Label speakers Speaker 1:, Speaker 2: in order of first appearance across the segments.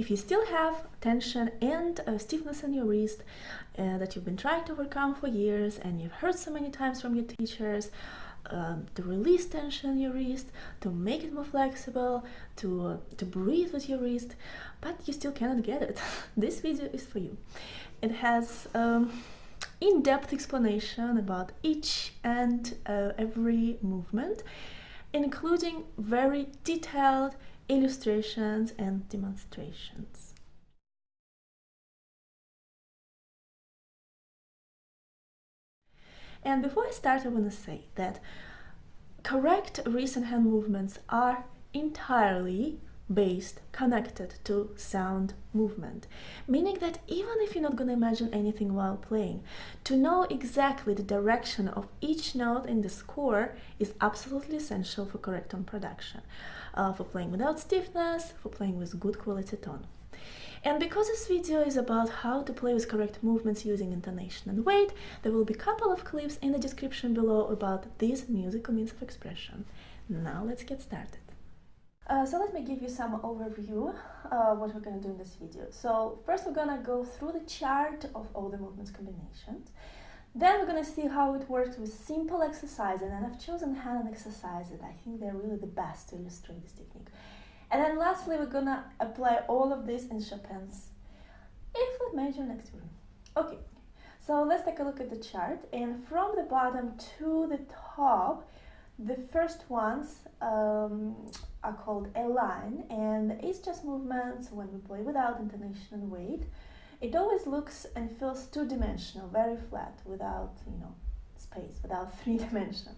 Speaker 1: If you still have tension and uh, stiffness in your wrist uh, that you've been trying to overcome for years and you've heard so many times from your teachers, um, to release tension in your wrist, to make it more flexible, to, uh, to breathe with your wrist, but you still cannot get it. this video is for you. It has um, in-depth explanation about each and uh, every movement, including very detailed illustrations and demonstrations. And before I start, I want to say that correct and hand movements are entirely based, connected to sound movement. Meaning that even if you're not going to imagine anything while playing, to know exactly the direction of each note in the score is absolutely essential for correct tone production, uh, for playing without stiffness, for playing with good quality tone. And because this video is about how to play with correct movements using intonation and weight, there will be a couple of clips in the description below about these musical means of expression. Now let's get started. Uh, so let me give you some overview uh, what we're going to do in this video. So first we're going to go through the chart of all the movements combinations. Then we're going to see how it works with simple exercises and I've chosen hand exercises. I think they're really the best to illustrate this technique. And then lastly we're going to apply all of this in Chopin's A-flat major nocturne. Okay, so let's take a look at the chart and from the bottom to the top the first ones um, are called a line and it's just movements when we play without intonation and weight. It always looks and feels two-dimensional, very flat, without, you know, space, without three dimension.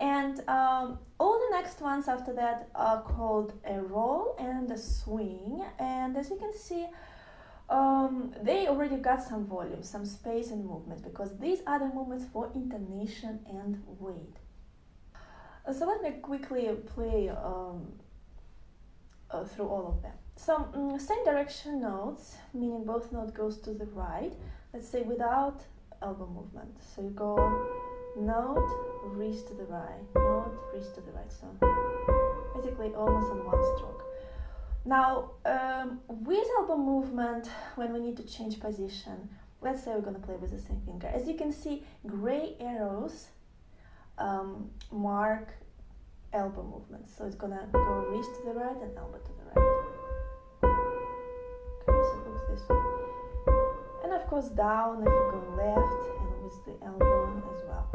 Speaker 1: And um, all the next ones after that are called a roll and a swing. And as you can see, um, they already got some volume, some space and movement because these are the movements for intonation and weight. So let me quickly play um, uh, through all of them. So um, same direction notes, meaning both note goes to the right. Let's say without elbow movement. So you go note, wrist to the right, note, wrist to the right. So basically almost on one stroke. Now um, with elbow movement, when we need to change position, let's say we're going to play with the same finger. As you can see, gray arrows um, mark elbow movements. So it's gonna go wrist to the right and elbow to the right. Okay, so it looks this way. And of course down if you go left and with the elbow as well.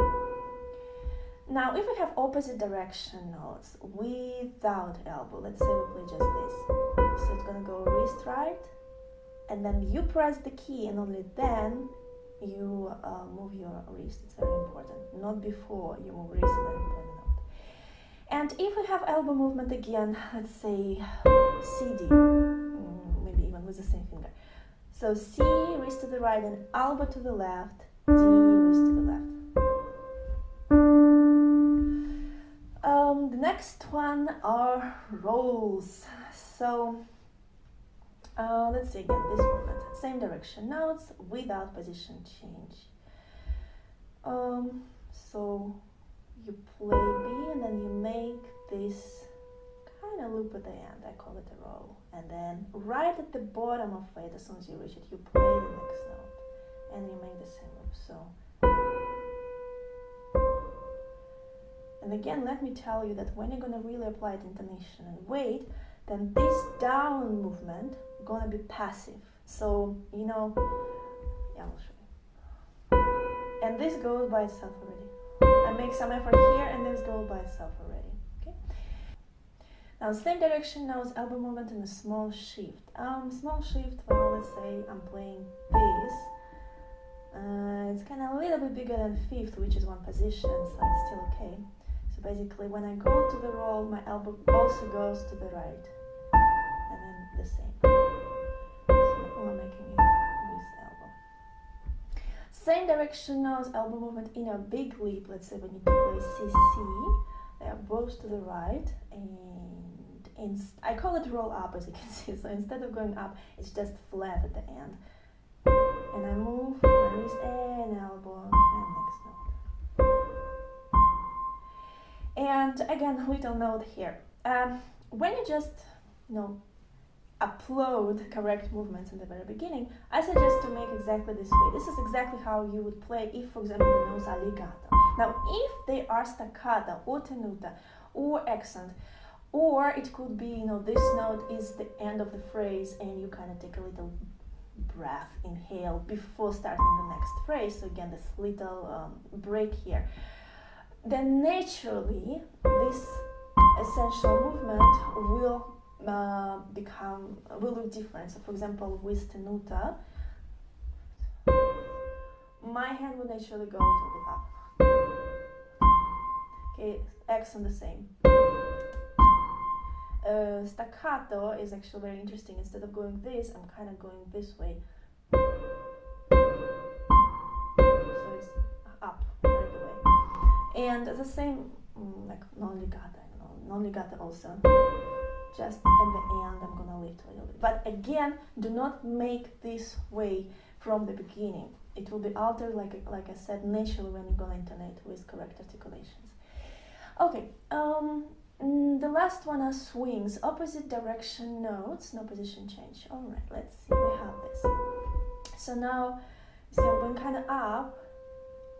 Speaker 1: Now if we have opposite direction notes without elbow, let's say we play just this. So it's gonna go wrist right and then you press the key and only then you uh, move your wrist. It's very important. Not before you move wrist the note. And if we have elbow movement again, let's say CD, mm, maybe even with the same finger. So C, wrist to the right, and elbow to the left, D, wrist to the left. Um, the next one are rolls. So uh, let's see again this movement. Same direction notes without position change. Um, so you play B and then you make this kind of loop at the end. I call it a roll. And then right at the bottom of it, as soon as you reach it, you play the next note and you make the same loop. So. And again, let me tell you that when you're going to really apply the intonation and weight, then this down movement gonna be passive. So, you know, yeah, I'll show you. And this goes by itself already. I make some effort here and this goes by itself already, okay? Now, same direction now is elbow movement and a small shift. Um, small shift, well, let's say I'm playing this. Uh, it's kind of a little bit bigger than fifth, which is one position, so it's still okay. So basically, when I go to the roll, my elbow also goes to the right. Same direction as elbow movement in a big leap. Let's say we need to play CC. They are both to the right and in, I call it roll up as you can see. So instead of going up, it's just flat at the end. And I move my wrist and elbow and next note. And again, little note here. Um, when you just, you know, upload correct movements in the very beginning, I suggest to make exactly this way. This is exactly how you would play if, for example, the notes are legato. Now, if they are staccato or tenuta or accent, or it could be, you know, this note is the end of the phrase and you kind of take a little breath, inhale before starting the next phrase. So again, this little um, break here. Then naturally, this essential movement will uh, become will look different. So, for example, with tenuta, my hand will naturally go to the up. Okay, accent the same. Uh, staccato is actually very interesting. Instead of going this, I'm kind of going this way. So it's up right away. And the same, mm, like non-legato, non-legato also just at the end I'm gonna lift a little bit. But again, do not make this way from the beginning. It will be altered, like, like I said, naturally when you go intonate with correct articulations. Okay, um, mm, the last one are swings, opposite direction notes, no position change. All right, let's see, we have this. So now, see I'm going kind of up,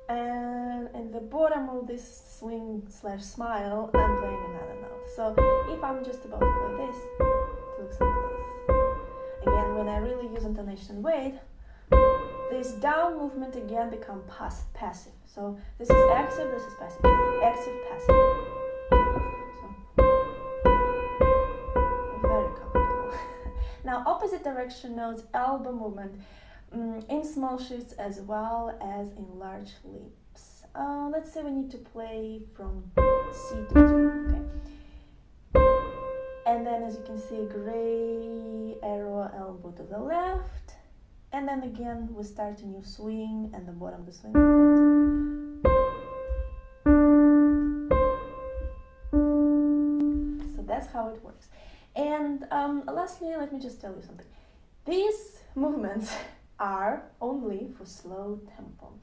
Speaker 1: and in the bottom of this swing slash smile, I'm playing another note. So if I'm just about to play this, it looks like this. Again, when I really use intonation weight, this down movement again become pass passive. So this is active, this is passive. Active, passive. Very comfortable. now opposite direction notes, elbow movement in small shifts as well as in large leaps. Uh, let's say we need to play from C to G, okay? And then as you can see, gray arrow elbow to the left. And then again, we start a new swing and the bottom of the swing. So that's how it works. And um, lastly, let me just tell you something. These movements are only for slow tempo.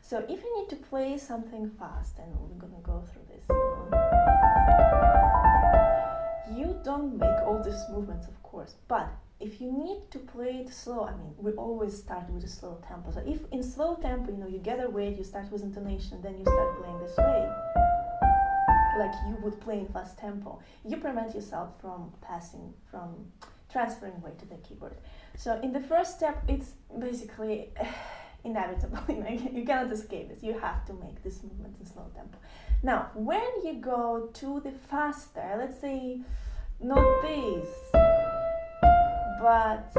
Speaker 1: So if you need to play something fast, and we're gonna go through this, you don't make all these movements, of course, but if you need to play it slow, I mean, we always start with a slow tempo. So if in slow tempo, you know, you a weight, you start with intonation, then you start playing this way, like you would play in fast tempo, you prevent yourself from passing, from transferring weight to the keyboard. So in the first step, it's basically inevitable. you cannot escape this. You have to make this movement in slow tempo. Now, when you go to the faster, let's say not this, but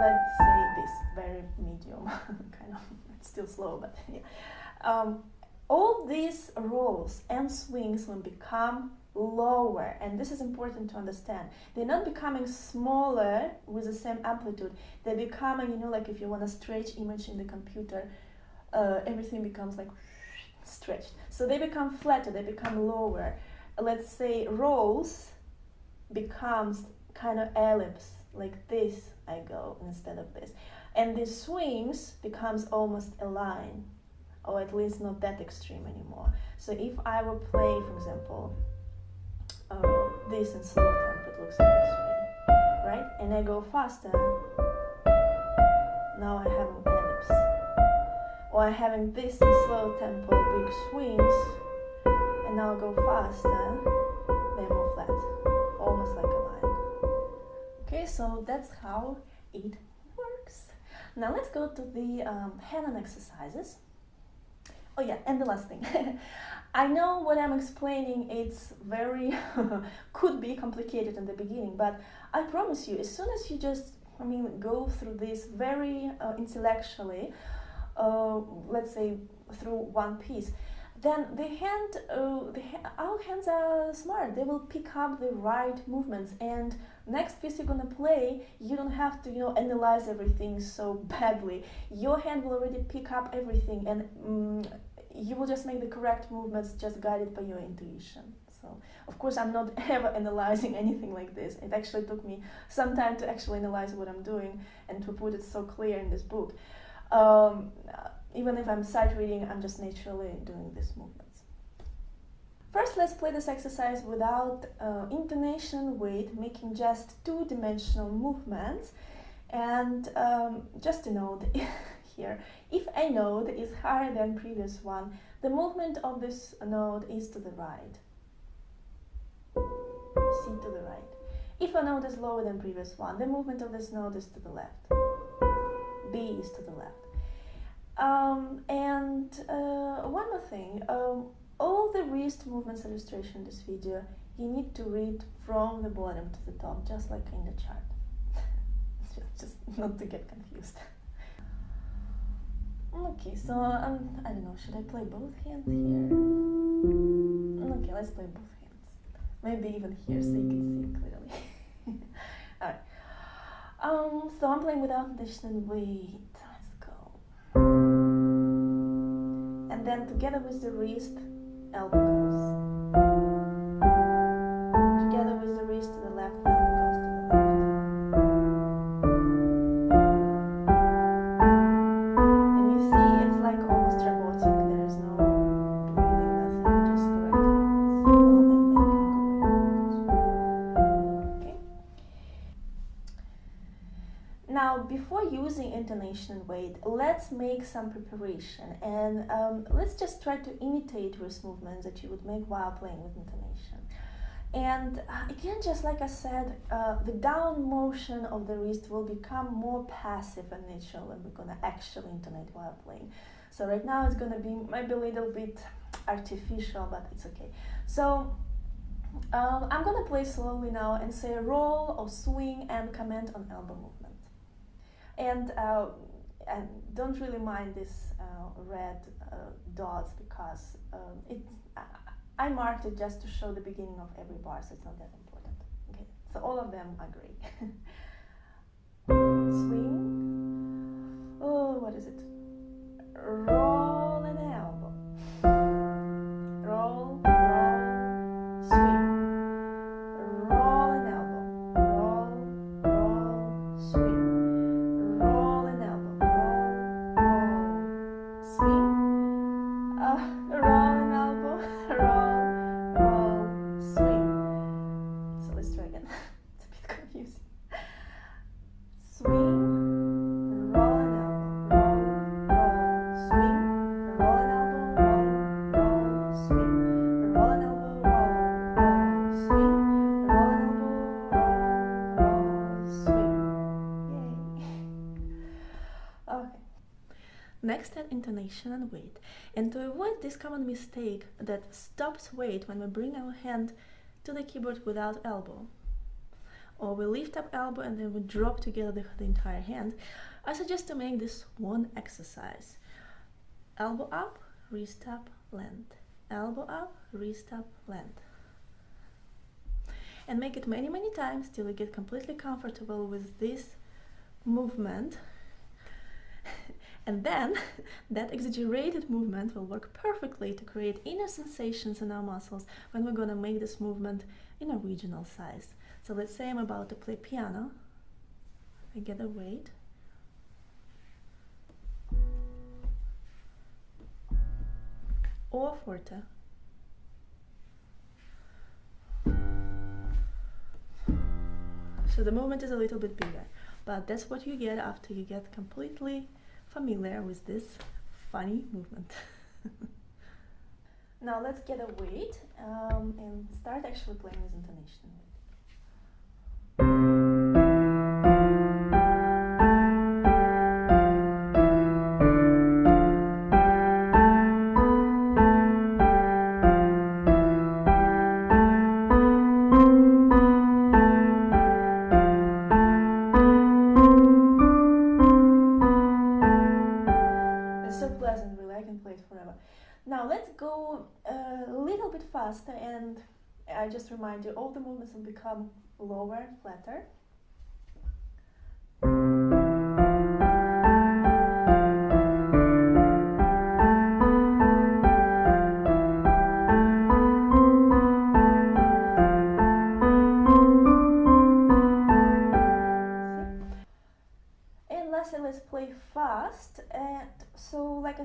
Speaker 1: let's say this very medium, kind of it's still slow, but yeah. Um, all these rolls and swings will become lower and this is important to understand. They're not becoming smaller with the same amplitude. They're becoming you know like if you want to stretch image in the computer uh, everything becomes like stretched. So they become flatter they become lower. Let's say rolls becomes kind of ellipse like this I go instead of this. And the swings becomes almost a line or at least not that extreme anymore. So if I were playing for example uh, this in slow tempo, it looks like this way, right? And I go faster, now I have an ellipse. Or I'm having this in slow tempo, big swings, and now I go faster, they're more flat, almost like a line. Okay, so that's how it works. Now let's go to the um, hand exercises. Oh yeah, and the last thing. I know what I'm explaining, it's very, could be complicated in the beginning, but I promise you, as soon as you just, I mean, go through this very uh, intellectually, uh, let's say through one piece, then the hand, uh, the ha our hands are smart. They will pick up the right movements. And next piece you're gonna play, you don't have to, you know, analyze everything so badly. Your hand will already pick up everything, and um, you will just make the correct movements just guided by your intuition. So, of course, I'm not ever analyzing anything like this. It actually took me some time to actually analyze what I'm doing and to put it so clear in this book. Um, even if I'm sight reading, I'm just naturally doing these movements. First, let's play this exercise without uh, intonation weight, making just two-dimensional movements. And um, just a note here, if a node is higher than previous one, the movement of this node is to the right. C to the right. If a node is lower than previous one, the movement of this node is to the left. B is to the left. Um, and uh, one more thing, um, all the wrist movements illustration in this video, you need to read from the bottom to the top, just like in the chart. just, just not to get confused. okay, so um, I don't know, should I play both hands here? Okay, let's play both hands. Maybe even here so you can see clearly. Alright. Um, so I'm playing without condition weight. Let's go. And then together with the wrist, elbow goes. And weight, let's make some preparation and um, let's just try to imitate wrist movements that you would make while playing with intonation. And uh, again, just like I said, uh, the down motion of the wrist will become more passive in when we're gonna actually intonate while playing. So right now it's gonna be maybe a little bit artificial, but it's okay. So um, I'm gonna play slowly now and say a roll or swing and comment on elbow movement. And, uh, don't really mind this uh, red uh, dots because um, it's, I marked it just to show the beginning of every bar, so it's not that important. Okay, so all of them agree. Swing. Oh, what is it? Roll an elbow. Roll, confusing. Swing, roll an elbow, roll, roll, swing, roll an elbow, roll, roll, swing, roll an elbow, roll, roll, swing, roll an elbow, roll, roll, swing. Yay. Okay. Next add intonation and weight. And to avoid this common mistake that stops weight when we bring our hand to the keyboard without elbow, or we lift up elbow and then we drop together the, the entire hand, I suggest to make this one exercise. Elbow up, wrist up, land. Elbow up, wrist up, land. And make it many, many times till you get completely comfortable with this movement. and then that exaggerated movement will work perfectly to create inner sensations in our muscles when we're gonna make this movement in a regional size. So let's say I'm about to play piano. I get a weight. Or forte. So the movement is a little bit bigger, but that's what you get after you get completely familiar with this funny movement. now let's get a weight um, and start actually playing with intonation. And I just remind you, all the movements will become lower, flatter.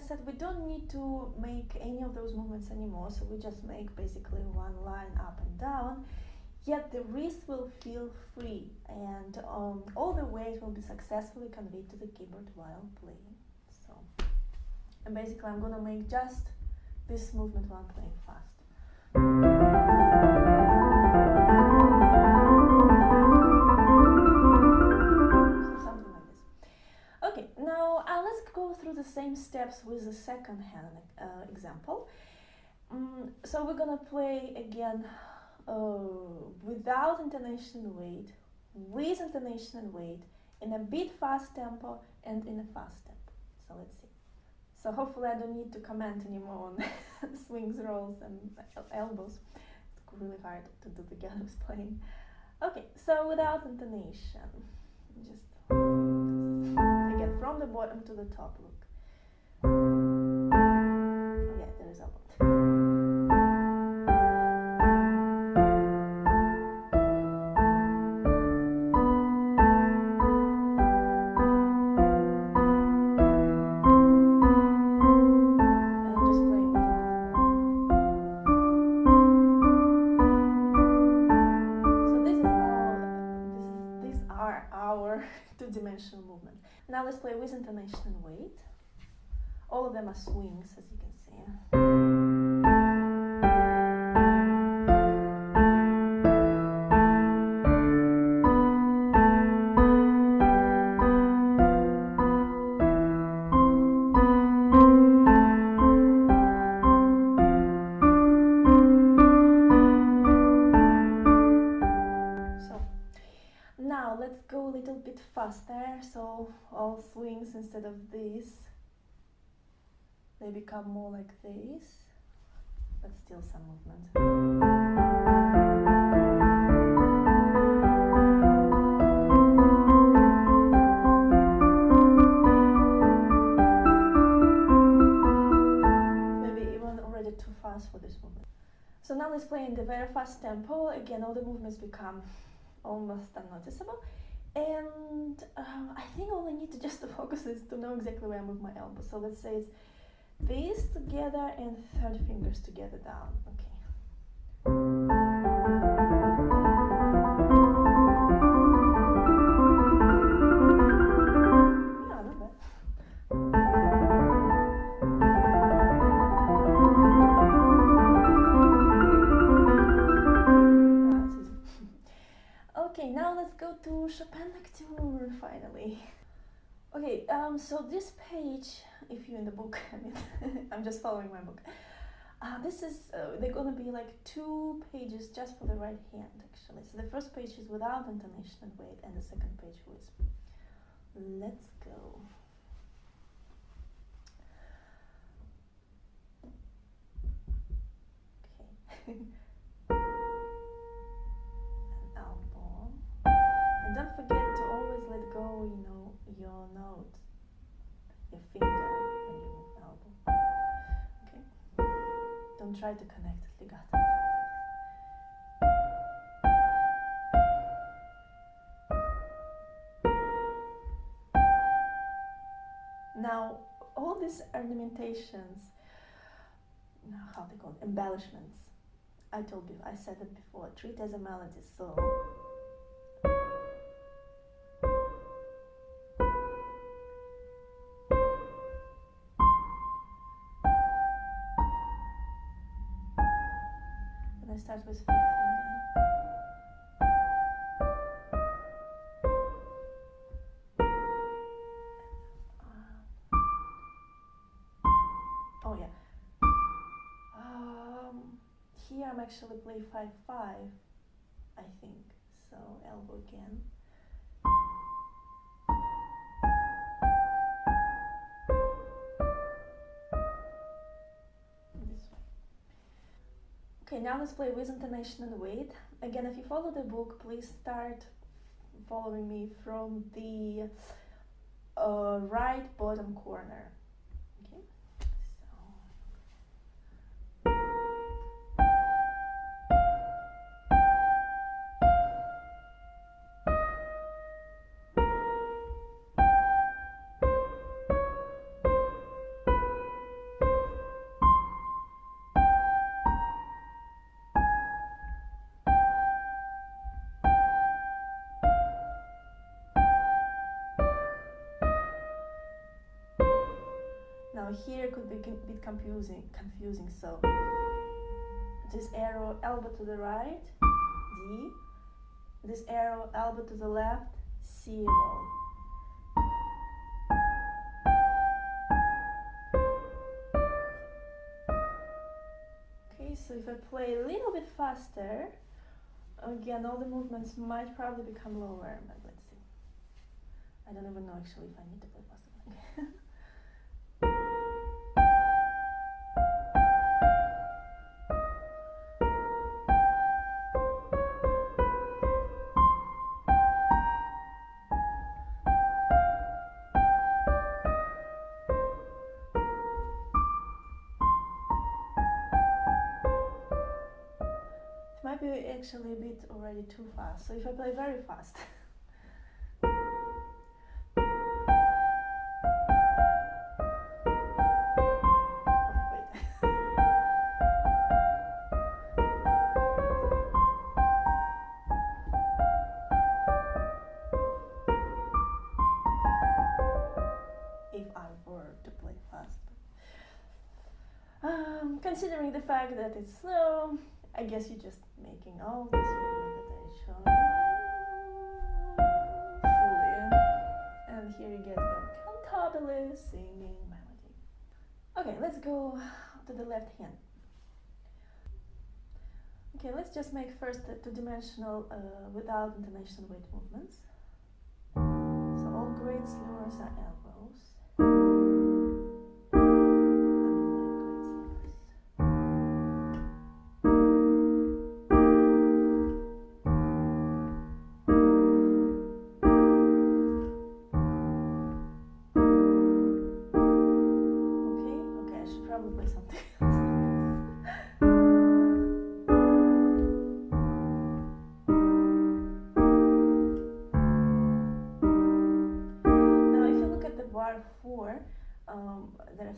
Speaker 1: Said, we don't need to make any of those movements anymore. So we just make basically one line up and down. Yet the wrist will feel free and um, all the weight will be successfully conveyed to the keyboard while playing. So, and basically I'm gonna make just this movement while playing fast. Same steps with the second hand uh, example. Um, so we're gonna play again uh, without intonation and weight, with intonation and weight, in a bit fast tempo and in a fast tempo. So let's see. So hopefully I don't need to comment anymore on swings, rolls and elbows. It's really hard to do together with playing. Okay, so without intonation, just again from the bottom to the top swings, as you can see. Let's go a little bit faster so all swings instead of this they become more like this but still some movement. Maybe even already too fast for this movement. So now let's play in the very fast tempo. Again all the movements become almost unnoticeable. And um, I think all I need to just focus is to know exactly where I move my elbow. So let's say it's these together and third fingers together down. Um, so this page, if you're in the book, I mean, I'm just following my book. Uh, this is, uh, they're gonna be like two pages just for the right hand actually. So the first page is without intonation and weight and the second page with. Let's go. Okay. And don't forget to always let go, you know, your note, your finger when you move elbow. Okay? Don't try to connect legato. Now, all these ornamentations, how they call it, embellishments, I told you, I said it before, treat as a melody. So fifth finger. oh yeah. Um, here I'm actually play 5-5, I think. So elbow again. Now let's play with intonation and weight. Again, if you follow the book, please start following me from the uh, right bottom corner. A bit confusing, confusing. So this arrow elbow to the right, D. This arrow elbow to the left, C roll. Okay, so if I play a little bit faster, again all the movements might probably become lower, but let's see. I don't even know actually if I need to play faster. actually a bit already too fast. So if I play very fast. if I were to play fast. Um, considering the fact that it's slow, I guess you're just making all this meditation fully. And here you get your cantabile singing melody. Okay, let's go to the left hand. Okay, let's just make first the two-dimensional uh, without intonation weight movements. So all great slurs are elbows.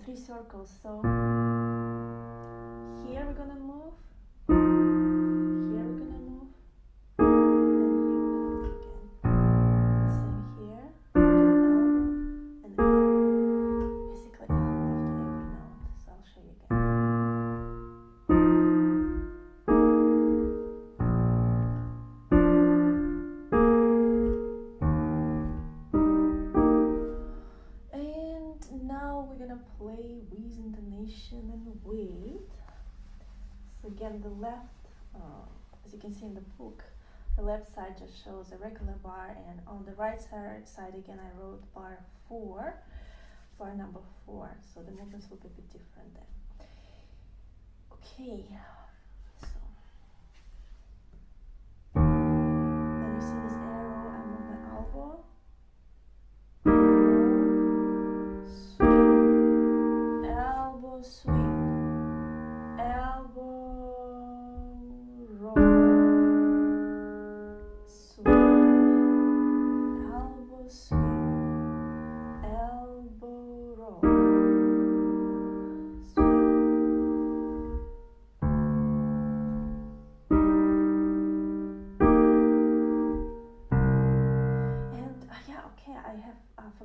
Speaker 1: Three circles so here we're gonna move can see in the book, the left side just shows a regular bar, and on the right side, again, I wrote bar four, bar number four. So the movements will be a bit different then. Okay, so then you see this arrow, I move my elbow. elbow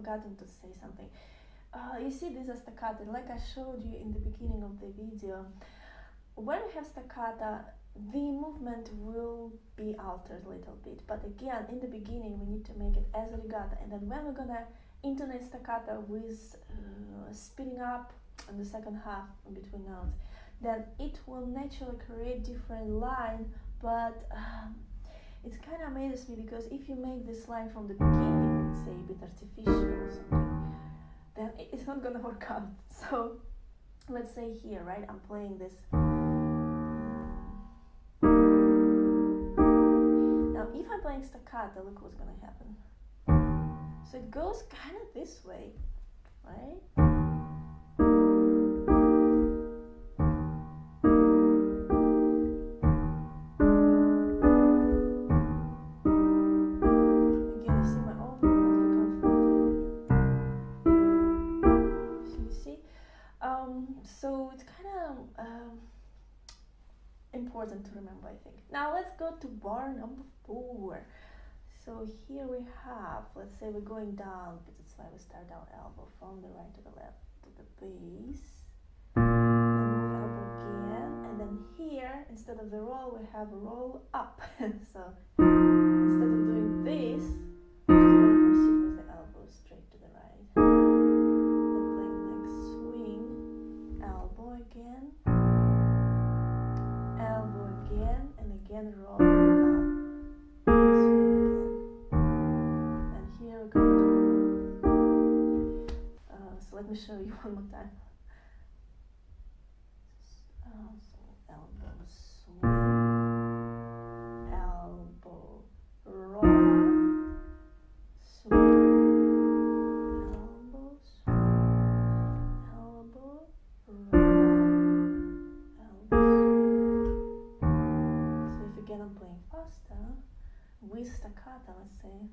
Speaker 1: forgotten to say something. Uh, you see this is staccato like I showed you in the beginning of the video. When we have staccato the movement will be altered a little bit. But again in the beginning we need to make it as a legato and then when we're gonna intonate staccato with uh, speeding up in the second half between notes then it will naturally create different line. But um, it kind of amazes me because if you make this line from the beginning let's say a bit artificial or something then it's not gonna work out. So let's say here, right, I'm playing this. Now if I'm playing staccato, look what's gonna happen. So it goes kind of this way, right? um, important to remember, I think. Now let's go to bar number four. So here we have, let's say we're going down, because that's why we start down elbow from the right to the left to the base. And elbow again. And then here, instead of the roll, we have a roll up. so instead of doing this, again, elbow again, and again roll up. And here we go. Uh, so let me show you one more time. Uh, I'm playing faster with staccato, let's say.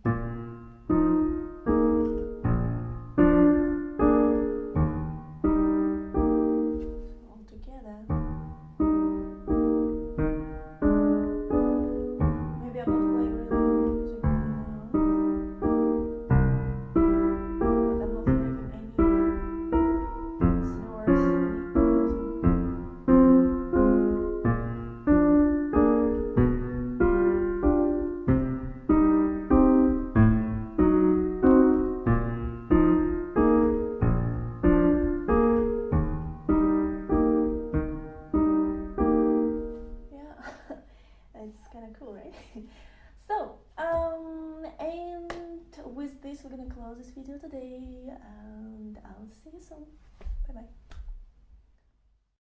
Speaker 1: vocês. são. Bye bye.